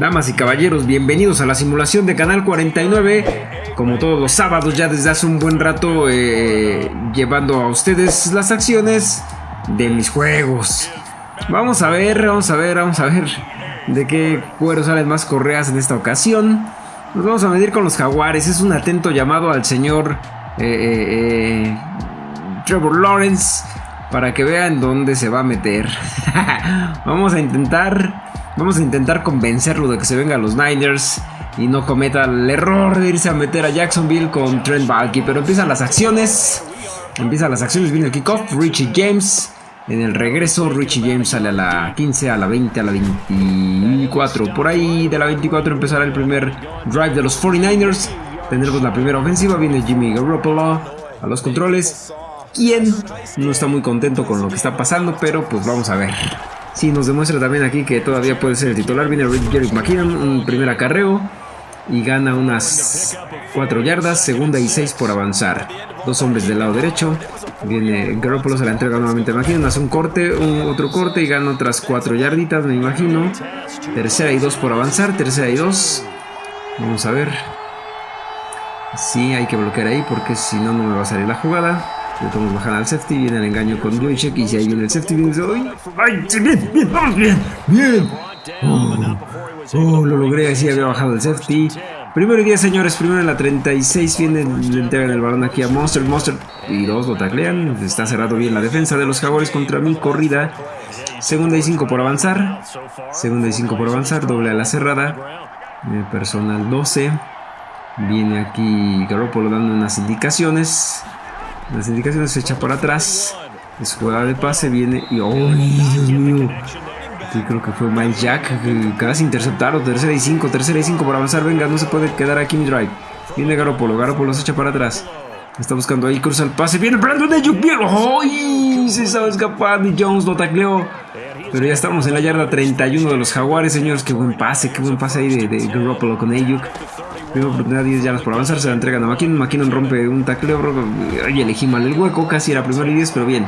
Damas y caballeros, bienvenidos a la simulación de Canal 49. Como todos los sábados, ya desde hace un buen rato, eh, llevando a ustedes las acciones de mis juegos. Vamos a ver, vamos a ver, vamos a ver de qué cuero salen más correas en esta ocasión. Nos vamos a medir con los jaguares. Es un atento llamado al señor eh, eh, Trevor Lawrence para que vean dónde se va a meter. vamos a intentar Vamos a intentar convencerlo de que se venga a los Niners y no cometa el error de irse a meter a Jacksonville con Trent Balky. Pero empiezan las acciones. Empiezan las acciones, viene el kickoff. Richie James en el regreso. Richie James sale a la 15, a la 20, a la 24. Por ahí de la 24 empezará el primer drive de los 49ers. Tendremos la primera ofensiva. Viene Jimmy Garoppolo a los controles. Quien no está muy contento con lo que está pasando, pero pues vamos a ver. Sí, nos demuestra también aquí que todavía puede ser el titular. Viene Jerick McKinnon, un primer acarreo y gana unas 4 yardas, segunda y 6 por avanzar. Dos hombres del lado derecho. Viene Garoppolo, se la entrega nuevamente a McKinnon, hace un corte, un, otro corte y gana otras 4 yarditas, me imagino. Tercera y 2 por avanzar, tercera y 2. Vamos a ver. Sí, hay que bloquear ahí porque si no, no me va a salir la jugada. Le podemos bajar al safety, viene el engaño con Bluichek y si ahí viene el safety, viene ¡ay! ¡Ay! bien! ¡Bien! ¡Vamos bien! ¡Bien! Oh, oh, lo logré, así había bajado el safety. Primero y 10, señores. Primero en la 36 viene, le entregan el balón aquí a Monster. Monster y dos lo taclean. Está cerrado bien la defensa de los Jaguares contra mi corrida. Segunda y 5 por avanzar. Segunda y 5 por avanzar. Doble a la cerrada. Personal 12. Viene aquí Garoppolo dando unas indicaciones. Las indicaciones se echa para atrás. Es jugada de pase, viene y... ¡Ay, Dios mío! Yo creo que fue Miles Jack. Casi interceptaron. Tercera y cinco, tercera y cinco para avanzar. Venga, no se puede quedar aquí mi drive. Viene Garopolo, Garopolo se echa para atrás. Está buscando ahí, cruza el pase. Viene Brandon Ayuk, bien. ¡Ay! Se estaba escapando y Jones lo tacleó. Pero ya estamos en la yarda 31 de los Jaguares, señores. Qué buen pase, qué buen pase ahí de, de Garoppolo con Ayuk. Primera oportunidad, 10 yardas por avanzar, se la entregan a McKinnon. McKinnon rompe un tacleo. Y elegí mal el hueco, casi era primero y 10, pero bien.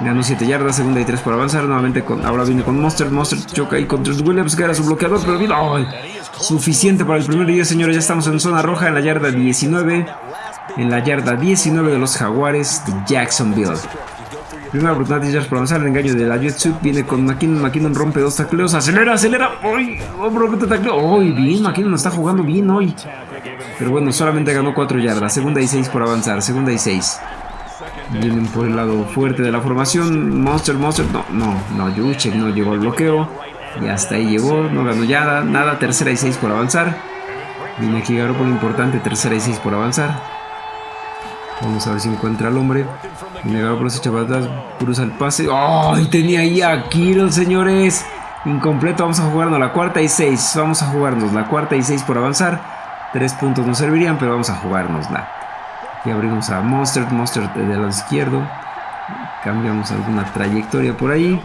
Ganó 7 yardas, segunda y 3 por avanzar. Nuevamente con, ahora viene con Monster. Monster choca ahí con Trent Williams, que era su bloqueador, pero bien. Suficiente para el primer y 10, señores. Ya estamos en zona roja en la yarda 19. En la yarda 19 de los Jaguares de Jacksonville. Primera oportunidad de yardas por avanzar. El engaño de la Jetsuit viene con McKinnon. McKinnon rompe dos tacleos. Acelera, acelera. ¡Uy! Rompe tacleo. ¡Uy! Bien, McKinnon está jugando bien hoy. Pero bueno, solamente ganó 4 yardas. Segunda y 6 por avanzar. Segunda y 6. Vienen por el lado fuerte de la formación. Monster, Monster. No, no, no. Juchek no llegó al bloqueo. Y hasta ahí llegó. No ganó nada. Nada. Tercera y 6 por avanzar. Viene aquí por importante. Tercera y 6 por avanzar. Vamos a ver si encuentra al hombre. Viene por para atrás. Cruza el pase. ¡Ay! tenía ahí a Kiro, señores. Incompleto. Vamos a jugarnos la cuarta y 6. Vamos a jugarnos la cuarta y 6 por avanzar. Tres puntos nos servirían, pero vamos a jugárnosla. Y abrimos a Monster, Monster de lado izquierdo. Cambiamos alguna trayectoria por ahí.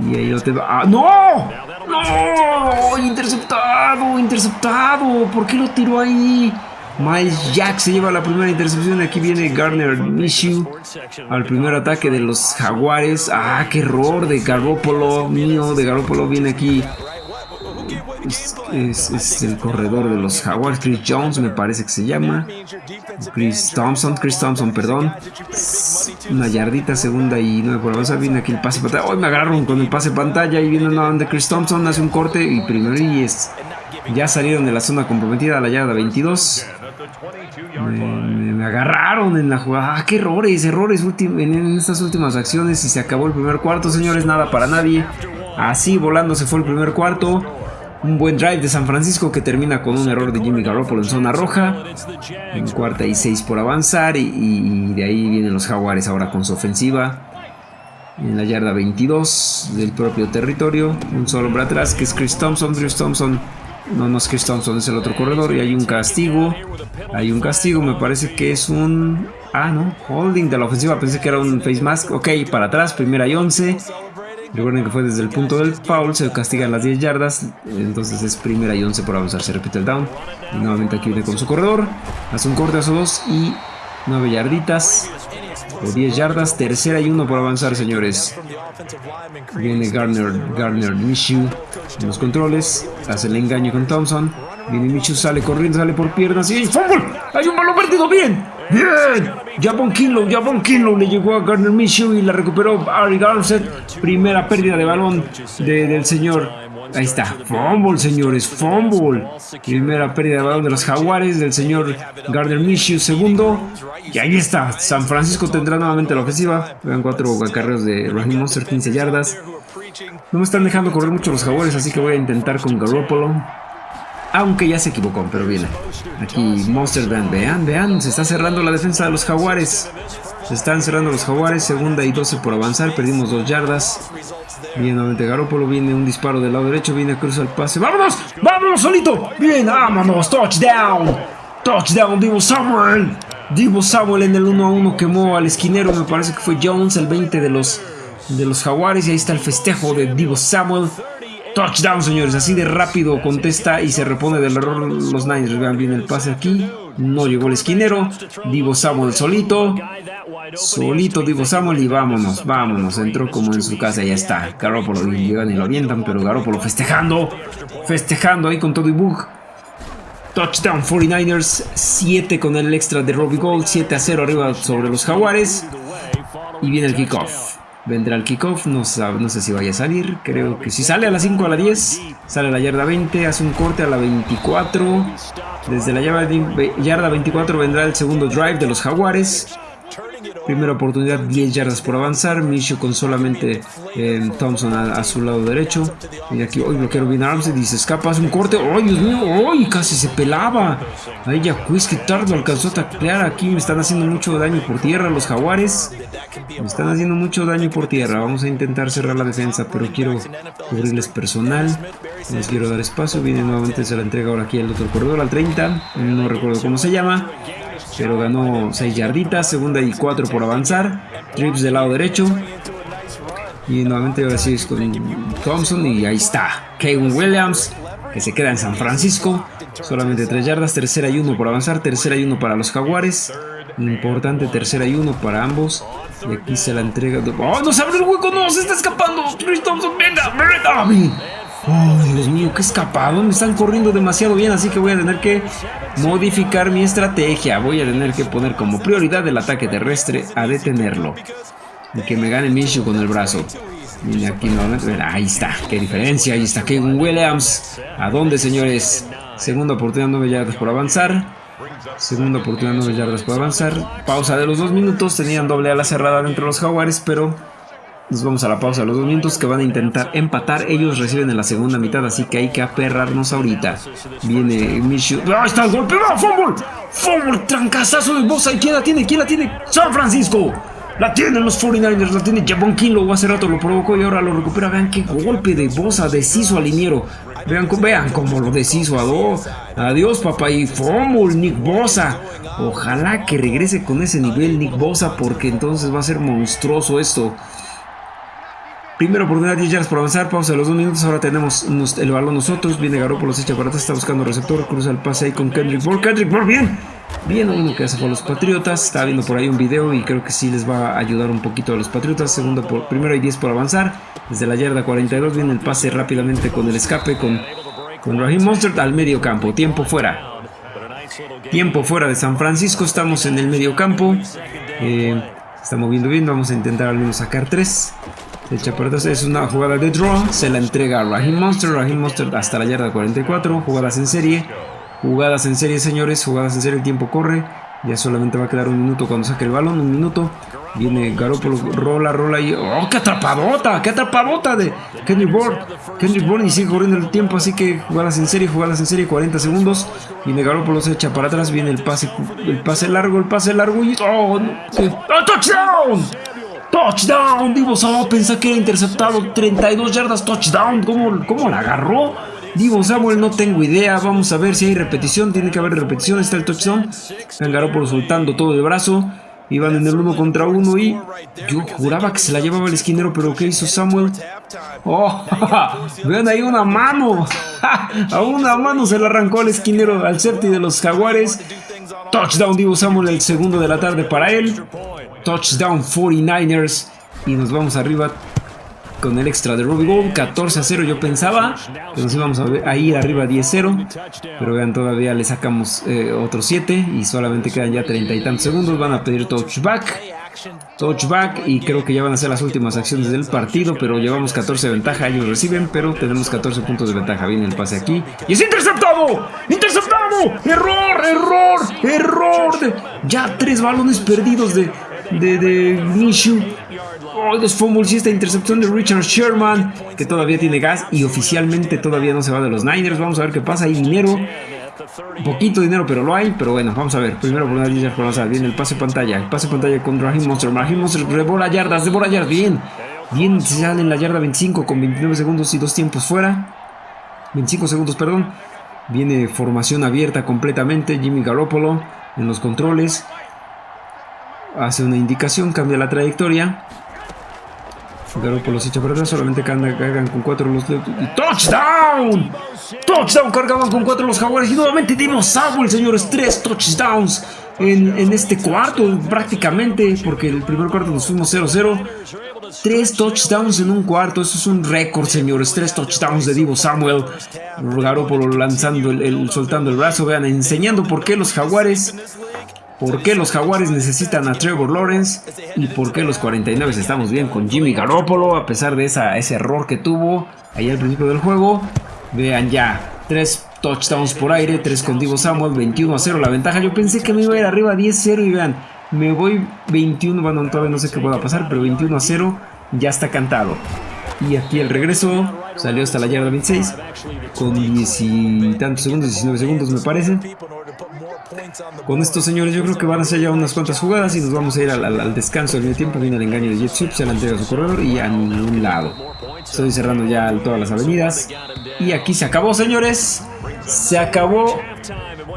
Y ahí lo te va. ¡Ah, no! ¡No! ¡Interceptado! ¡Interceptado! ¿Por qué lo tiró ahí? Miles Jack se lleva la primera intercepción. Aquí viene Garner Minshew al primer ataque de los Jaguares. ¡Ah, qué error de Garoppolo! Mío, de Garoppolo viene aquí es, el corredor de los Jaguars, Chris Jones me parece que se llama. Chris Thompson, Chris Thompson, perdón. Una yardita, segunda y nueve por avanzar. Viene aquí el pase pantalla. Hoy me agarraron con el pase pantalla y viene una de Chris Thompson, hace un corte y primero y es. Ya salieron de la zona comprometida a la yarda 22. Me, agarraron en la jugada. Ah, qué errores, errores en estas últimas acciones. Y se acabó el primer cuarto, señores. Nada para nadie. Así volando se fue el primer cuarto. Un buen drive de San Francisco que termina con un error de Jimmy Garoppolo en zona roja. En cuarta y seis por avanzar. Y, de ahí vienen los Jaguares ahora con su ofensiva. En la yarda 22 del propio territorio. Un solo hombre atrás que es Chris Thompson. Chris Thompson. No, no es Thompson, es el otro corredor. Y hay un castigo. Hay un castigo. Me parece que es un... Ah, no. Holding de la ofensiva. Pensé que era un face mask. Ok, para atrás. Primera y 11. Recuerden que fue desde el punto del foul, se castigan las 10 yardas, entonces es primera y 11 por avanzar, se repite el down. Y nuevamente aquí viene con su corredor, hace un corte, hace dos y 9 yarditas. De 10 yardas. Tercera y uno por avanzar, señores. Viene Garner, Garner en los controles. Hace el engaño con Thompson. Viene Minshew, sale corriendo, sale por piernas y ¡hay fútbol! ¡Hay un balón perdido! ¡Bien! ¡Bien! Javon Kinlow, Javon Kinlow le llegó a Garner Minshew y la recuperó Ari Garnett. Primera pérdida de balón del señor Ahí está, fumble, señores, fumble. Primera pérdida de balón de los Jaguares del señor Gardner Minshew, segundo. Y ahí está, San Francisco tendrá nuevamente la ofensiva. Vean cuatro acarreos de Raheem Monster, 15 yardas. No me están dejando correr mucho los Jaguares, así que voy a intentar con Garoppolo. Aunque ya se equivocó, pero viene. Aquí Monster, vean, vean, vean, se está cerrando la defensa de los Jaguares. Se están cerrando los Jaguares, segunda y 12 por avanzar, perdimos dos yardas. Bien, nuevamente Garoppolo, viene un disparo del lado derecho, viene a cruzar el pase. ¡Vámonos! ¡Vámonos solito! ¡Bien! ¡Vámonos! ¡Touchdown! ¡Touchdown! Divo Samuel. Divo Samuel en el 1 a 1 quemó al esquinero, me parece que fue Jones, el 20 de los, de los Jaguares. Y ahí está el festejo de Divo Samuel. Touchdown, señores. Así de rápido contesta y se repone del error los Niners. Vean bien el pase aquí. No llegó el esquinero. Divo Samuel solito. Solito Divo Samuel y vámonos, vámonos. Entró como en su casa, ya está. Garoppolo y llegan y lo avientan, pero Garoppolo festejando. Festejando ahí con todo y bug. Touchdown 49ers, 7 con el extra de Robbie Gold, 7 a 0 arriba sobre los Jaguares. Y viene el kickoff. Vendrá el kickoff, no, no sé si vaya a salir, creo que si sale a las 5 a la 10, sale a la yarda 20, hace un corte a la 24. Desde la yarda 24 vendrá el segundo drive de los Jaguares. Primera oportunidad, 10 yardas por avanzar. Micho con solamente eh, Thompson a, su lado derecho. Y aquí, hoy bloquearon bien Armstead y se escapa, hace un corte. ¡Ay, Dios mío! ¡Ay, casi se pelaba! Ahí ya Quiz que tarde alcanzó a taclear. Aquí me están haciendo mucho daño por tierra los jaguares. Me están haciendo mucho daño por tierra. Vamos a intentar cerrar la defensa, pero quiero cubrirles personal. Les quiero dar espacio. Viene nuevamente, se la entrega ahora aquí al otro corredor, al 30. No recuerdo cómo se llama pero ganó 6 yarditas, segunda y 4 por avanzar, trips del lado derecho. Y nuevamente ahora sí es con Thompson y ahí está, Kevin Williams, que se queda en San Francisco, solamente 3 yardas, tercera y 1 por avanzar, tercera y 1 para los Jaguares, importante tercera y 1 para ambos. Y aquí se la entrega. ¡Oh, no se abre el hueco! ¡No! ¡Se está escapando! ¡Chris Thompson, venga! ¡Venga! ¡Oh, Dios mío! ¡Qué escapado! Me están corriendo demasiado bien, así que voy a tener que modificar mi estrategia. Voy a tener que poner como prioridad el ataque terrestre a detenerlo. Y que me gane Minshew con el brazo. Mira aquí nuevamente. Ahí está. Qué diferencia. Ahí está Kevin Williams. ¿A dónde, señores? Segunda oportunidad, 9 yardas por avanzar. Segunda oportunidad, 9 yardas por avanzar. Pausa de los dos minutos. Tenían doble ala cerrada dentro de los Jaguares, pero nos vamos a la pausa los dos minutos que van a intentar empatar. Ellos reciben en la segunda mitad, así que hay que aperrarnos ahorita. Viene Michu. ¡Ahí está el golpe! ¡Va! ¡Fumble! ¡Fumble! ¡Trancazazo de Bosa! ¿Y quién la tiene? ¿Quién la tiene? ¡San Francisco! La tienen los 49ers, la tiene Javon Kinlow. Hace rato lo provocó y ahora lo recupera. Vean qué golpe de Bosa deshizo al liniero. Vean, vean cómo lo deshizo. Adiós, adiós papá. Y fumble, Nick Bosa. Ojalá que regrese con ese nivel Nick Bosa porque entonces va a ser monstruoso esto. Primera oportunidad, 10 yardas por avanzar, pausa de los dos minutos, ahora tenemos el balón nosotros, viene Garoppolo, se echa para atrás, está buscando receptor, cruza el pase ahí con Kendrick Moore, Kendrick Moore, bien, bien, uno que hace por los Patriotas, está viendo por ahí un video y creo que sí les va a ayudar un poquito a los Patriotas, segundo por, primero hay 10 por avanzar, desde la yarda 42 viene el pase rápidamente con el escape con, con Raheem Monster al medio campo, tiempo fuera, tiempo fuera de San Francisco, estamos en el medio campo, eh, está moviendo bien, vamos a intentar al menos sacar 3, Echa por es una jugada de draw, se la entrega a Raheem Monster, Raheem Monster hasta la yarda 44, jugadas en serie, jugadas en serie señores, jugadas en serie, el tiempo corre, ya solamente va a quedar un minuto cuando saque el balón, un minuto, viene Garoppolo, rola, rola y ¡oh, qué atrapadota! ¡Qué atrapadota de Kendrick Bourne! Kendrick Bourne y sigue corriendo el tiempo, así que jugadas en serie, jugadas en serie, 40 segundos, viene Garoppolo, se echa para atrás, viene el pase, el pase largo, el pase largo y ¡oh, no! ¡Oh touchdown! Touchdown, Divo Samuel pensé que era interceptado 32 yardas, touchdown, ¿cómo, cómo la agarró? Divo Samuel, no tengo idea, vamos a ver si hay repetición, tiene que haber repetición, está el touchdown. El por soltando todo el brazo, iban en el uno contra uno y yo juraba que se la llevaba el esquinero, pero ¿qué hizo Samuel? ¡Oh! Vean ahí una mano, a una mano se la arrancó al esquinero, al safety de los jaguares. Touchdown Divo Samuel, el segundo de la tarde para él. Touchdown 49ers. Y nos vamos arriba con el extra de Robbie Gold. 14 a 0 yo pensaba que nos íbamos a, ir arriba 10-0. Pero vean, todavía le sacamos eh, otros 7 y solamente quedan ya 30 y tantos segundos. Van a pedir touchback. Touchback y creo que ya van a ser las últimas acciones del partido, pero llevamos 14 de ventaja, ellos reciben, pero tenemos 14 puntos de ventaja. Viene el pase aquí y es interceptado, interceptado, error, error, error. Ya tres balones perdidos de, de, de Mishu. Oh, dos fumbles y esta intercepción de Richard Sherman, que todavía tiene gas y oficialmente todavía no se va de los Niners. Vamos a ver qué pasa. Hay dinero, poquito dinero, pero lo hay. Pero bueno, vamos a ver. Primero por una. Viene el pase pantalla. El pase pantalla con Raheem Monster. Raheem Monster rebola yardas, devora yardas. Bien. Bien, se sale en la yarda 25 con 29 segundos y dos tiempos fuera. 25 segundos, perdón. Viene formación abierta completamente. Jimmy Garoppolo en los controles. Hace una indicación, cambia la trayectoria. Garoppolo se echa para atrás, solamente cargan con cuatro los... ¡Y touchdown! ¡Touchdown! Cargaban con cuatro los jaguares y nuevamente dimos Samuel, señores. Tres touchdowns en, en, este cuarto prácticamente, porque el primer cuarto nos fuimos 0-0. Tres touchdowns en un cuarto, eso es un récord, señores. Tres touchdowns de Divo Samuel. Garoppolo lanzando, el, soltando el brazo, vean, enseñando por qué los jaguares por qué los Jaguares necesitan a Trevor Lawrence y por qué los 49 estamos bien con Jimmy Garoppolo a pesar de ese error que tuvo ahí al principio del juego. Vean ya, tres touchdowns por aire, tres con Divo Samuel, 21 a 0 la ventaja. Yo pensé que me iba a ir arriba 10-0 y vean, me voy 21, bueno, todavía no sé qué pueda pasar, pero 21 a 0 ya está cantado. Y aquí el regreso salió hasta la yarda 26 con 10 y tantos segundos, 19 segundos me parece. Con estos señores yo creo que van a ser ya unas cuantas jugadas y nos vamos a ir al, descanso del tiempo. Viene el engaño de Jet se la entrega a su corredor y a ningún lado. Estoy cerrando ya todas las avenidas. Y aquí se acabó, señores. Se acabó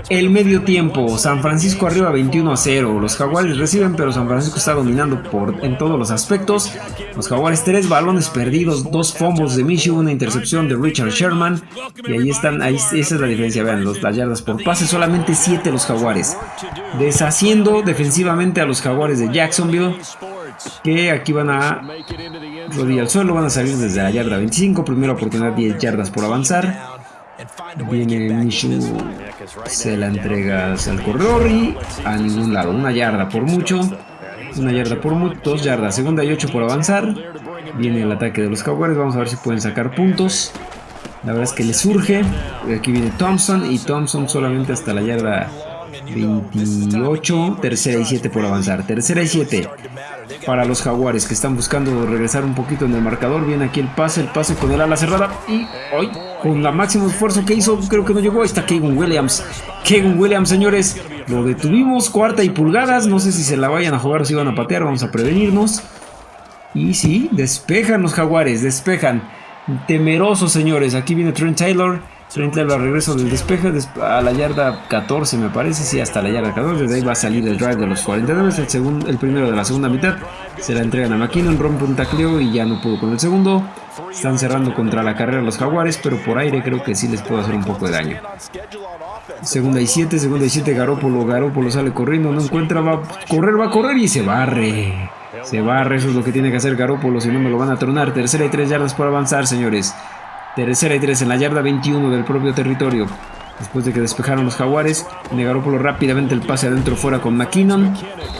el medio tiempo, San Francisco arriba 21 a 0. Los Jaguares reciben, pero San Francisco está dominando por, en todos los aspectos. Los Jaguares, tres balones perdidos, dos fumbles de Michigan, una intercepción de Richard Sherman. Y ahí están, ahí, esa es la diferencia. Vean, los, las yardas por pase, solamente 7 los Jaguares. Deshaciendo defensivamente a los Jaguares de Jacksonville. Que aquí van a rodillar al suelo, van a salir desde la yarda 25. Primera oportunidad, 10 yardas por avanzar. Viene Mishu, se la entrega al corredor y a ningún lado. Una yarda por mucho. Una yarda por mucho. Dos yardas. Segunda y ocho por avanzar. Viene el ataque de los Jaguares. Vamos a ver si pueden sacar puntos. La verdad es que le surge. Aquí viene Thompson. Y Thompson solamente hasta la yarda 28. Tercera y 7 por avanzar. Tercera y 7 para los Jaguares que están buscando regresar un poquito en el marcador. Viene aquí el pase, el pase con el ala cerrada y hoy con la máximo esfuerzo que hizo, creo que no llegó. Ahí está Keegan Williams. Keegan Williams, señores, lo detuvimos, cuarta y pulgadas. No sé si se la vayan a jugar o si van a patear, vamos a prevenirnos. Y sí, despejan los Jaguares, despejan. Temerosos, señores. Aquí viene Trent Taylor. Trent Taylor regreso del despeje a la yarda 14, me parece. Sí, hasta la yarda 14. De ahí va a salir el drive de los 49. El, segundo, el primero de la segunda mitad. Se la entregan a McKinnon, rompe un tacleo y ya no pudo con el segundo. Están cerrando contra la carrera los Jaguares, pero por aire creo que sí les puede hacer un poco de daño. Segunda y 7, segunda y 7, Garópolo, Garópolo sale corriendo, no encuentra, va a correr, va a correr y se barre. Se barre, eso es lo que tiene que hacer Garópolo, si no me lo van a tronar. Tercera y 3 yardas por avanzar, señores. Tercera y 3 en la yarda 21 del propio territorio. Después de que despejaron los jaguares, Negarópolo rápidamente el pase adentro fuera con McKinnon,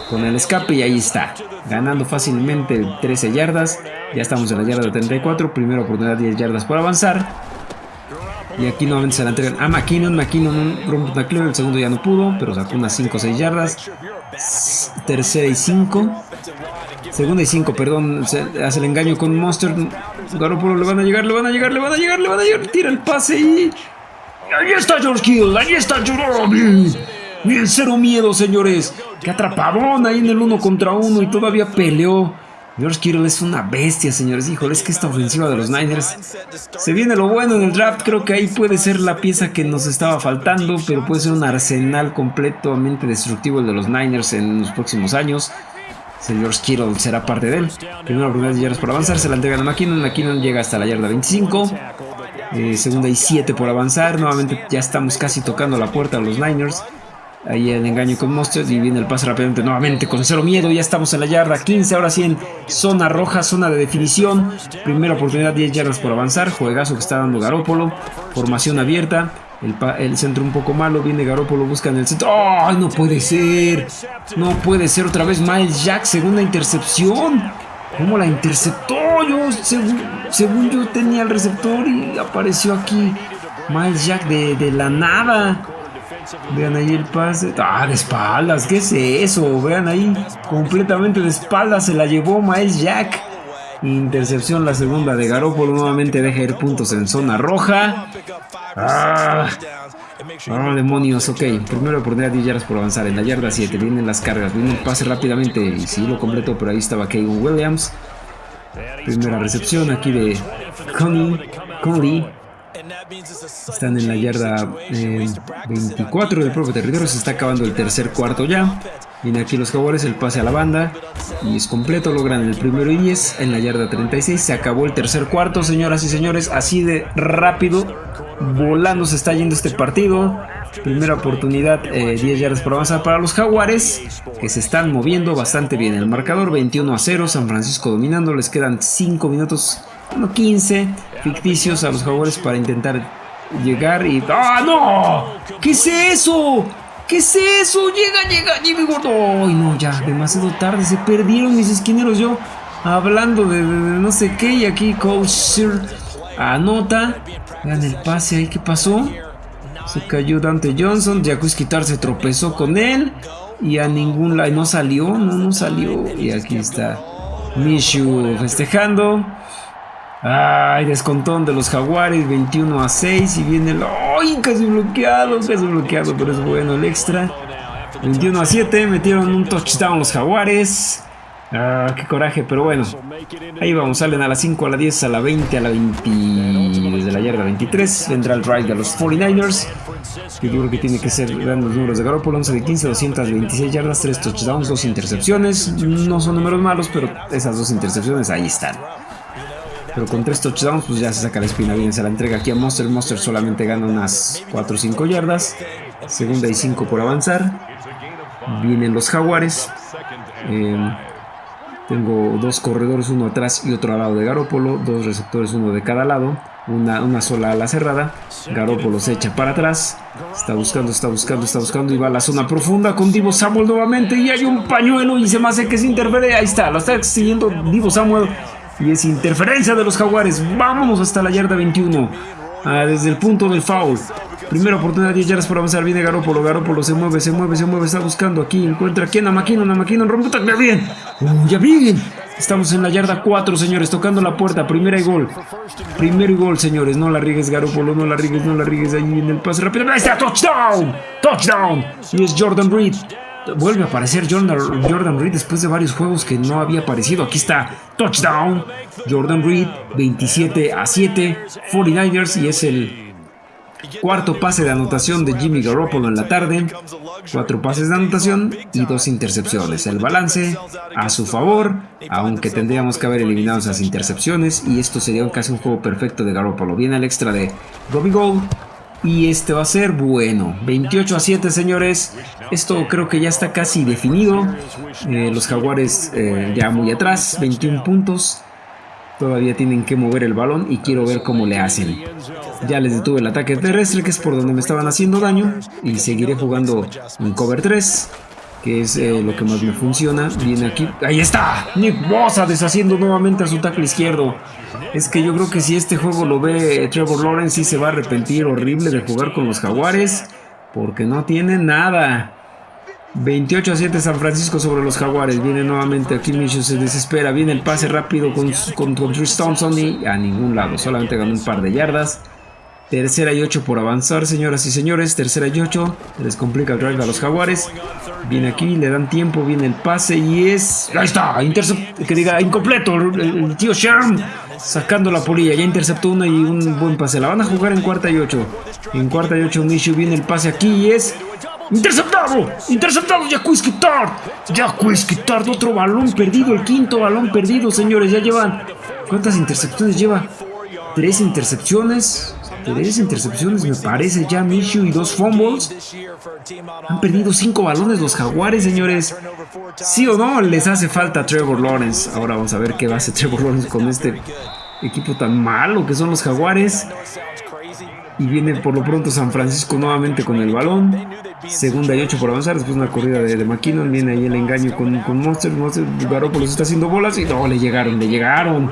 con el escape y ahí está. Ganando fácilmente 13 yardas. Ya estamos en la yarda 34, primera oportunidad 10 yardas por avanzar. Y aquí nuevamente se la entregan a McKinnon. McKinnon rompe un tacleo, el segundo ya no pudo, pero sacó unas 5 o 6 yardas. Tercera y 5. Segunda y 5, perdón. hace el engaño con Monster. Garoppolo le van a llegar, le van a llegar, le van a llegar, le van a llegar. Tira el pase y. Ahí está George Kill, ahí está George. Bien, cero miedo, señores. Qué atrapadón ahí en el uno contra uno y todavía peleó. George Kittle es una bestia, señores. Híjole, es que esta ofensiva de los Niners se viene lo bueno en el draft. Creo que ahí puede ser la pieza que nos estaba faltando, pero puede ser un arsenal completamente destructivo el de los Niners en los próximos años. George Kittle será parte de él. Primera oportunidad de yardas por avanzar, se la entregan a McKinnon. McKinnon llega hasta la yarda 25. Eh, segunda y 7 por avanzar. Nuevamente ya estamos casi tocando la puerta a los Niners. Ahí el engaño con Mustard y viene el pase rápidamente nuevamente con cero miedo. Ya estamos en la yarda 15, ahora sí en zona roja, zona de definición. Primera oportunidad, 10 yardas por avanzar. Juegazo que está dando Garópolo. Formación abierta. El, centro un poco malo, viene Garópolo, busca en el centro. ¡Ay, no puede ser! No puede ser otra vez Miles Jack, segunda intercepción. ¿Cómo la interceptó? Yo, según, yo tenía el receptor y apareció aquí Miles Jack de, de la nada. Vean ahí el pase. Ah, de espaldas. ¿Qué es eso? Vean ahí. Completamente de espaldas se la llevó Miles Jack. Intercepción la segunda de Garoppolo. Nuevamente deja ir puntos en zona roja. Ah, ah demonios. Ok. Primera oportunidad 10 yardas por avanzar. En la yarda 7 vienen las cargas. Viene el pase rápidamente. Y sí lo completo, pero ahí estaba Kevin Williams. Primera recepción aquí de Connie. Conley. Están en la yarda 24 eh, del propio territorio. Se está acabando el tercer cuarto ya. Viene aquí los jaguares, el pase a la banda. Y es completo, logran el primero y 10 en la yarda 36. Se acabó el tercer cuarto, señoras y señores. Así de rápido, volando se está yendo este partido. Primera oportunidad, 10 eh, yardas por avanzar para los jaguares, que se están moviendo bastante bien. El marcador 21 a 0, San Francisco dominando. Les quedan 5 minutos, bueno, 15 ficticios a los jaguares para intentar llegar y... ¡Ah, no! ¿Qué es eso? ¿Qué es eso? Llega, llega Jimmy Gordon. Ay, no, ya, demasiado tarde. Se perdieron mis esquineros. Yo hablando de, no sé qué. Y aquí Coach Sir anota. Vean el pase ahí. ¿Qué pasó? Se cayó Dante Johnson. Quitar se tropezó con él. Y a ningún lado. No salió. No, no salió. Y aquí está Mishu festejando. Ay, descontón de los Jaguares, 21 a 6 y viene el... ¡Ay, casi bloqueado! Casi bloqueado, pero es bueno el extra. 21 a 7, metieron un touchdown los Jaguares. Ah, qué coraje, pero bueno. Ahí vamos, salen a las 5, a la 10, a la 20, a la 20. Desde la yarda 23 vendrá el drive de los 49ers. Yo creo que tiene que ser grandes números de Garoppolo: 11 de 15, 226 yardas, 3 touchdowns, 2 intercepciones. No son números malos, pero esas dos intercepciones ahí están. Pero con tres touchdowns, pues ya se saca la espina bien. Se la entrega aquí a Monster. Monster solamente gana unas 4 o 5 yardas. Segunda y 5 por avanzar. Vienen los Jaguares. Em, tengo dos corredores, uno atrás y otro al lado de Garópolo. Dos receptores, uno de cada lado. Una, sola ala cerrada. Garópolo se echa para atrás. Está buscando, está buscando, está buscando. Y va a la zona profunda con Divo Samuel nuevamente. Y hay un pañuelo y se me hace que se interfiere. Ahí está, lo está siguiendo Divo Samuel. Y es interferencia de los jaguares. Vámonos hasta la yarda 21. Ah, desde el punto del foul. Primera oportunidad, 10 yardas por avanzar. Viene Garópolo. Garópolo se mueve, se mueve, se mueve. Está buscando aquí. Encuentra aquí a Maquino. A Maquino rompe ya bien. Uh, ya bien. Estamos en la yarda 4, señores. Tocando la puerta. Primera y gol. Primero y gol, señores. No la rigues, Garópolo. No la rigues, no la rigues. Ahí en el pase rápido. Ahí está. Touchdown. Touchdown. Y es Jordan Reed vuelve a aparecer Jordan, Jordan Reed después de varios juegos que no había aparecido. Aquí está, touchdown. Jordan Reed, 27 a 7, 49ers y es el cuarto pase de anotación de Jimmy Garoppolo en la tarde. Cuatro pases de anotación y dos intercepciones. El balance a su favor, aunque tendríamos que haber eliminado esas intercepciones y esto sería casi un juego perfecto de Garoppolo. Viene el extra de Robbie Gold y este va a ser bueno. 28 a 7, señores. Esto creo que ya está casi definido. Eh, los jaguares eh, ya muy atrás, 21 puntos. Todavía tienen que mover el balón y quiero ver cómo le hacen. Ya les detuve el ataque terrestre, que es por donde me estaban haciendo daño. Y seguiré jugando en cover 3 que es eh, lo que más me funciona. Viene aquí. ¡Ahí está! Nick Bosa deshaciendo nuevamente a su tackle izquierdo. Es que yo creo que si este juego lo ve Trevor Lawrence, sí se va a arrepentir horrible de jugar con los Jaguares. Porque no tiene nada. 28 a 7 San Francisco sobre los Jaguares. Viene nuevamente aquí Micho, se desespera. Viene el pase rápido con, con, con Thompson y a ningún lado. Solamente ganó un par de yardas. Tercera y 8 por avanzar, señoras y señores. Tercera y 8. Les complica el drive a los Jaguares. Viene aquí, le dan tiempo, viene el pase y es... Ahí está, intercept, que diga incompleto. El, tío Sherm sacando la polilla. Ya interceptó una y un buen pase. La van a jugar en cuarta y 8. En cuarta y 8 Mishu viene el pase aquí y es... ¡Interceptado! ¡Interceptado! ¡Jacques Quitar! ¡Jacques Quitar! Otro balón perdido, el quinto balón perdido, señores. Ya llevan... ¿Cuántas intercepciones lleva? Tres intercepciones. Tres intercepciones me parece ya Minshew y dos fumbles. Han perdido cinco balones los jaguares, señores. ¿Sí o no? Les hace falta Trevor Lawrence. Ahora vamos a ver qué va a hacer Trevor Lawrence con este equipo tan malo que son los jaguares. Y viene por lo pronto San Francisco nuevamente con el balón. Segunda y ocho por avanzar. Después una corrida de, McKinnon. Viene ahí el engaño con, con Monster. Monster Garoppolo se está haciendo bolas. Y no, le llegaron, le llegaron.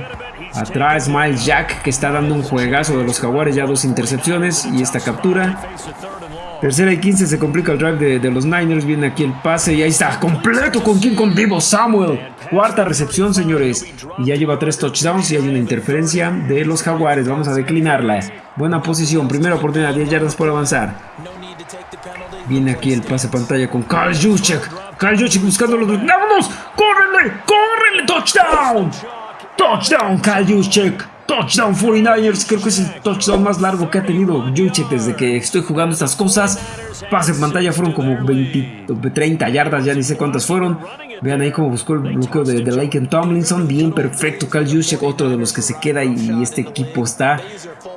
Atrás Miles Jack que está dando un juegazo de los jaguares. Ya dos intercepciones y esta captura. Tercera y 15 se complica el drive de, los Niners. Viene aquí el pase y ahí está. Completo con quien con vivo Samuel. Cuarta recepción, señores. Y ya lleva tres touchdowns y hay una interferencia de los jaguares. Vamos a declinarla. Buena posición. Primera oportunidad. 10 yardas por avanzar. Viene aquí el pase pantalla con Carl Juszczyk. Carl Juszczyk buscando los... ¡Vámonos! ¡Córrele! ¡Córrele! ¡Touchdown! ¡Touchdown, Carl Juszczyk! Touchdown 49ers, creo que es el touchdown más largo que ha tenido Juche desde que estoy jugando estas cosas. Pase en pantalla fueron como 20, 30 yardas, ya ni sé cuántas fueron. Vean ahí cómo buscó el bloqueo de, de Lake Tomlinson. Bien perfecto, Cal Juszczyk, otro de los que se queda y, este equipo está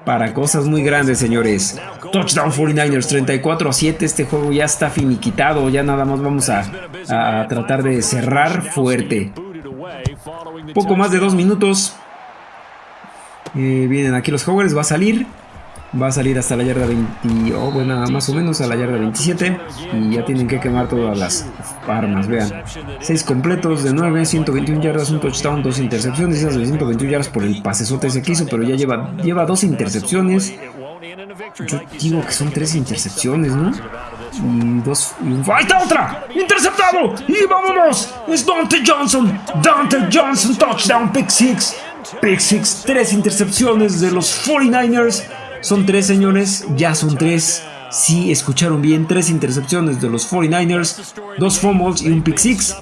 para cosas muy grandes, señores. Touchdown 49ers, 34 a 7. Este juego ya está finiquitado, ya nada más vamos a, a tratar de cerrar fuerte. Poco más de dos minutos. Eh, vienen aquí los Jaguars, va a salir. Va a salir hasta la yarda 20, o bueno, más o menos a la yarda 27. Y ya tienen que quemar todas las armas, vean. 6 completos de 9, 121 yardas, un touchdown, 2 intercepciones. Esas de 121 yardas por el pasesote ese que hizo, pero ya lleva, lleva 2 intercepciones. Yo digo que son 3 intercepciones, ¿no? Y dos. Y ¡Ahí está otra! ¡Interceptado! ¡Y vámonos! Es Dante Johnson. Dante Johnson, touchdown, pick 6. Pick six, tres intercepciones de los 49ers. Son tres, señores, ya son tres. Si escucharon bien, tres intercepciones de los 49ers, dos fumbles y un pick six.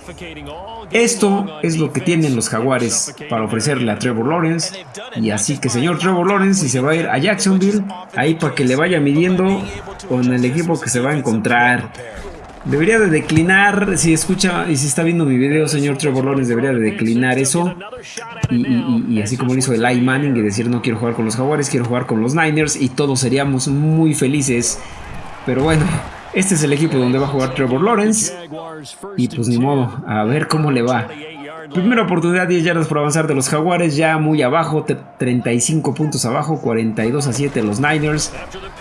Esto es lo que tienen los jaguares para ofrecerle a Trevor Lawrence. Y así que señor Trevor Lawrence, si se va a ir a Jacksonville, ahí para que le vaya midiendo con el equipo que se va a encontrar. Debería de declinar, si escucha y si está viendo mi video, señor Trevor Lawrence, debería de declinar eso. Y, así como lo hizo Eli Manning y decir no quiero jugar con los Jaguares, quiero jugar con los Niners y todos seríamos muy felices. Pero bueno, este es el equipo donde va a jugar Trevor Lawrence. Y pues ni modo, a ver cómo le va. Primera oportunidad, 10 yardas por avanzar de los Jaguares, ya muy abajo, 35 puntos abajo, 42 a 7 los Niners.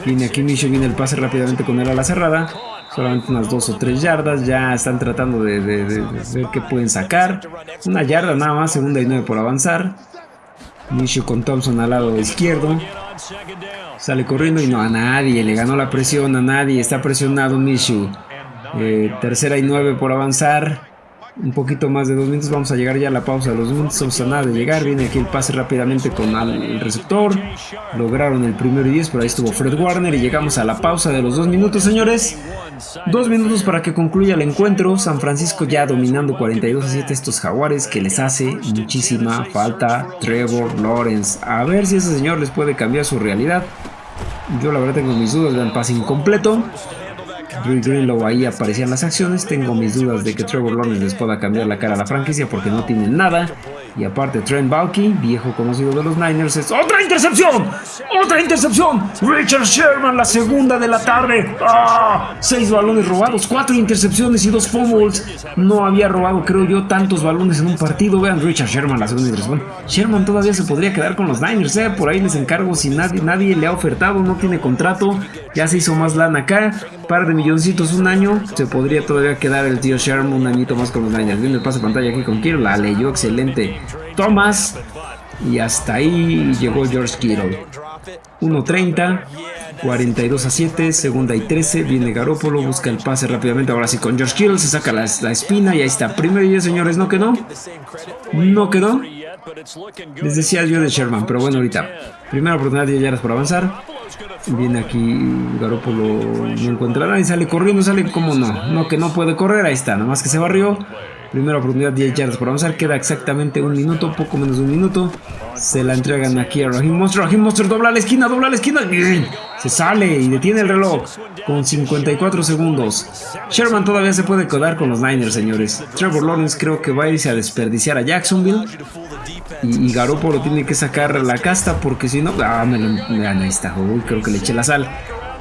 Viene aquí Micho, viene el pase rápidamente con él a la cerrada solamente unas dos o tres yardas, ya están tratando de, ver qué pueden sacar. Una yarda nada más, segunda y nueve por avanzar. Minshew con Thompson al lado izquierdo. Sale corriendo y no a nadie, le ganó la presión a nadie, está presionado Minshew. Eh, tercera y nueve por avanzar un poquito más de dos minutos. Vamos a llegar ya a la pausa de los minutos. Vamos a nada de llegar. Viene aquí el pase rápidamente con el receptor. Lograron el primero y diez. Por ahí estuvo Fred Warner. Y llegamos a la pausa de los dos minutos, señores. Dos minutos para que concluya el encuentro. San Francisco ya dominando 42 a 7 estos jaguares que les hace muchísima falta Trevor Lawrence. A ver si ese señor les puede cambiar su realidad. Yo la verdad tengo mis dudas. Vean pase incompleto. Drew Greenlow ahí aparecían las acciones. Tengo mis dudas de que Trevor Lawrence les pueda cambiar la cara a la franquicia porque no tienen nada. Y aparte Trent Balky, viejo conocido de los Niners, es ¡Otra intercepción! ¡Otra intercepción! Richard Sherman, la segunda de la tarde. ¡Ah! Seis balones robados, cuatro intercepciones y dos fumbles. No había robado, creo yo, tantos balones en un partido. Vean, Richard Sherman, la segunda intercepción. Sherman todavía se podría quedar con los Niners, ¿eh? Por ahí les encargo si nadie, nadie le ha ofertado, no tiene contrato. Ya se hizo más lana acá. Par de milloncitos un año. Se podría todavía quedar el tío Sherman un añito más con los Niners. Viene el pase pantalla aquí con Kiro. La leyó excelente. Thomas. Y hasta ahí llegó George Kittle. 1.30, 42 a 7, segunda y 13. Viene Garópolo, busca el pase rápidamente. Ahora sí con George Kittle, se saca la, espina y ahí está. Primero y señores, ¿no quedó? No quedó. Les decía yo de Sherman, pero bueno, ahorita. Primera oportunidad de yardas por avanzar. Viene aquí Garópolo, no encuentra nada y sale corriendo, sale como no. No, que no puede correr, ahí está, nada más que se barrió. Primera oportunidad, 10 yardas por avanzar. Queda exactamente un minuto, poco menos de un minuto. Se la entregan aquí a Raheem Monster. Raheem Monster dobla la esquina, dobla la esquina. Se sale y detiene el reloj con 54 segundos. Sherman todavía se puede quedar con los Niners, señores. Trevor Lawrence creo que va a irse a desperdiciar a Jacksonville. Y, y Garoppolo tiene que sacar la casta porque si no... Ah, me lo... Ahí está. Uy, creo que le eché la sal.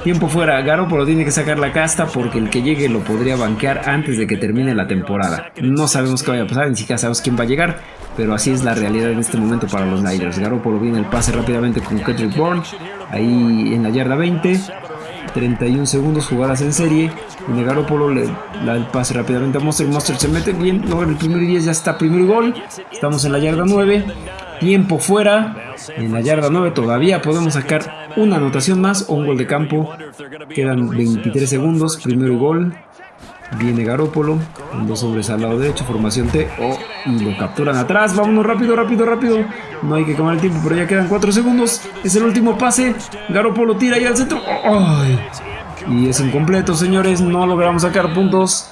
Tiempo fuera, Garoppolo tiene que sacar la casta porque el que llegue lo podría banquear antes de que termine la temporada. No sabemos qué vaya a pasar, ni siquiera sabemos quién va a llegar, pero así es la realidad en este momento para los Niners. Garoppolo viene el pase rápidamente con Kendrick Bourne, ahí en la yarda 20. 31 segundos, jugadas en serie. Y Garoppolo le da el pase rápidamente a Monster. Monster se mete bien. Luego el primer 10 ya está, primer gol. Estamos en la yarda 9. Tiempo fuera. En la yarda 9 todavía podemos sacar una anotación más o un gol de campo. Quedan 23 segundos. Primero gol. Viene Garópolo. Dos hombres al lado derecho. Formación T. Oh, y lo capturan atrás. Vámonos rápido, rápido, rápido. No hay que quemar el tiempo, pero ya quedan 4 segundos. Es el último pase. Garópolo tira ahí al centro. Y es incompleto, señores. No logramos sacar puntos.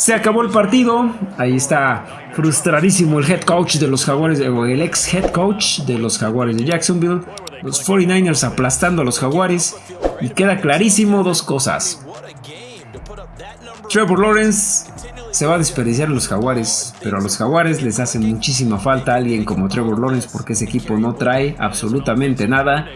Se acabó el partido. Ahí está frustradísimo el head coach de los Jaguares, el ex head coach de los Jaguares de Jacksonville. Los 49ers aplastando a los Jaguares. Y queda clarísimo dos cosas. Trevor Lawrence se va a desperdiciar en los Jaguares, pero a los Jaguares les hace muchísima falta alguien como Trevor Lawrence porque ese equipo no trae absolutamente nada.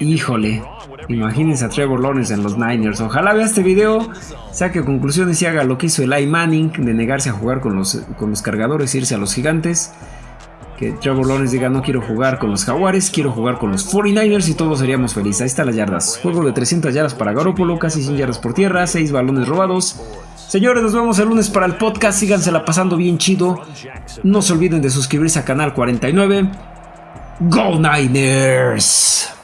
Híjole, imagínense a Trevor Lawrence en los Niners. Ojalá vea este video, saque conclusiones y haga lo que hizo Eli Manning de negarse a jugar con los, con los cargadores e irse a los gigantes. Que Trevor Lawrence diga no quiero jugar con los Jaguares, quiero jugar con los 49ers y todos seríamos felices. Ahí están las yardas. Juego de 300 yardas para Garoppolo, casi 100 yardas por tierra, 6 balones robados. Señores, nos vemos el lunes para el podcast. Sígansela pasando bien chido. No se olviden de suscribirse al canal 49. Go Niners!